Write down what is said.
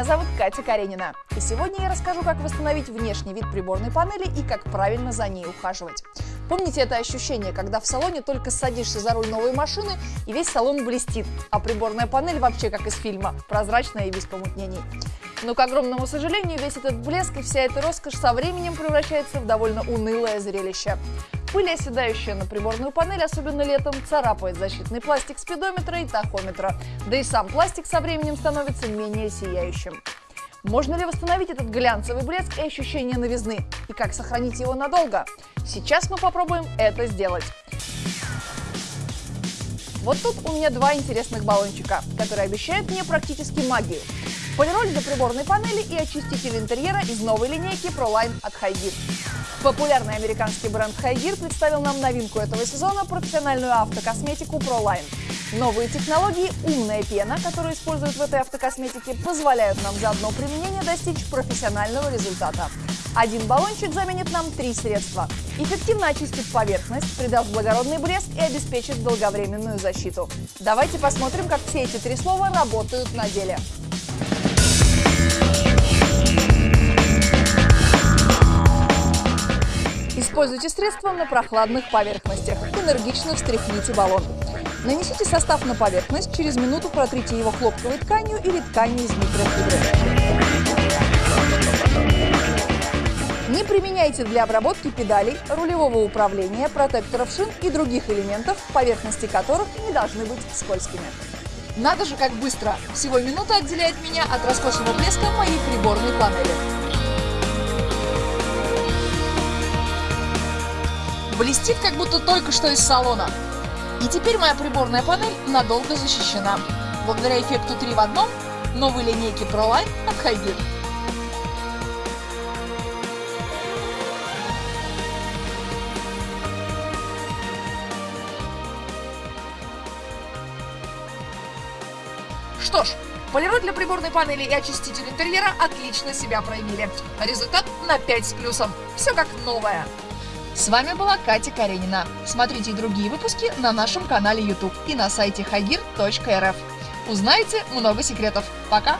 Меня зовут Катя Каренина. И сегодня я расскажу, как восстановить внешний вид приборной панели и как правильно за ней ухаживать. Помните это ощущение, когда в салоне только садишься за руль новой машины и весь салон блестит, а приборная панель вообще как из фильма, прозрачная и без помутнений. Но, к огромному сожалению, весь этот блеск и вся эта роскошь со временем превращается в довольно унылое зрелище. Пыль, оседающая на приборную панель, особенно летом, царапает защитный пластик спидометра и тахометра, да и сам пластик со временем становится менее сияющим. Можно ли восстановить этот глянцевый блеск и ощущение новизны? И как сохранить его надолго? Сейчас мы попробуем это сделать. Вот тут у меня два интересных баллончика, которые обещают мне практически магию. Полироль для приборной панели и очиститель интерьера из новой линейки ProLine от Highgear. Популярный американский бренд Highgear представил нам новинку этого сезона – профессиональную автокосметику ProLine. Новые технологии «Умная пена», которую используют в этой автокосметике, позволяют нам за одно применение достичь профессионального результата. Один баллончик заменит нам три средства. Эффективно очистит поверхность, придаст благородный блеск и обеспечит долговременную защиту. Давайте посмотрим, как все эти три слова работают на деле. Используйте средства на прохладных поверхностях. Энергично встряхните баллон. Нанесите состав на поверхность, через минуту протрите его хлопковой тканью или тканью из микрофибры. Не применяйте для обработки педалей, рулевого управления, протекторов шин и других элементов, поверхности которых не должны быть скользкими. Надо же, как быстро! Всего минута отделяет меня от роскошного блеска моей приборной панели. Блестит, как будто только что из салона. И теперь моя приборная панель надолго защищена. Благодаря эффекту 3 в одном новой линейки ProLine от Highgear. Что ж, полироль для приборной панели и очиститель интерьера отлично себя проявили. Результат на 5 с плюсом. Все как новое. С вами была Катя Каренина. Смотрите другие выпуски на нашем канале YouTube и на сайте hagir.rf. Узнаете много секретов. Пока!